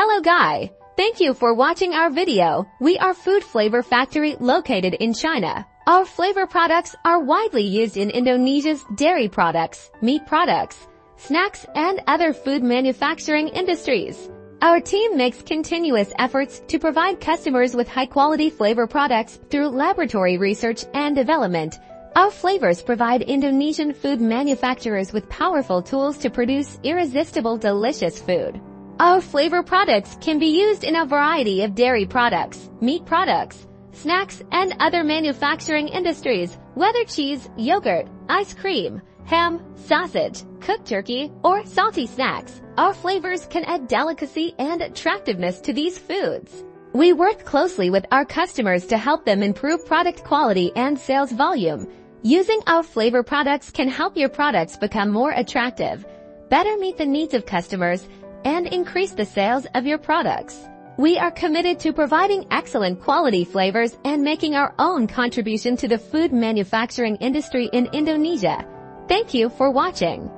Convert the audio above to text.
Hello Guy! Thank you for watching our video. We are Food Flavor Factory located in China. Our flavor products are widely used in Indonesia's dairy products, meat products, snacks, and other food manufacturing industries. Our team makes continuous efforts to provide customers with high-quality flavor products through laboratory research and development. Our flavors provide Indonesian food manufacturers with powerful tools to produce irresistible delicious food. Our flavor products can be used in a variety of dairy products, meat products, snacks, and other manufacturing industries, whether cheese, yogurt, ice cream, ham, sausage, cooked turkey, or salty snacks. Our flavors can add delicacy and attractiveness to these foods. We work closely with our customers to help them improve product quality and sales volume. Using our flavor products can help your products become more attractive, better meet the needs of customers, and increase the sales of your products. We are committed to providing excellent quality flavors and making our own contribution to the food manufacturing industry in Indonesia. Thank you for watching.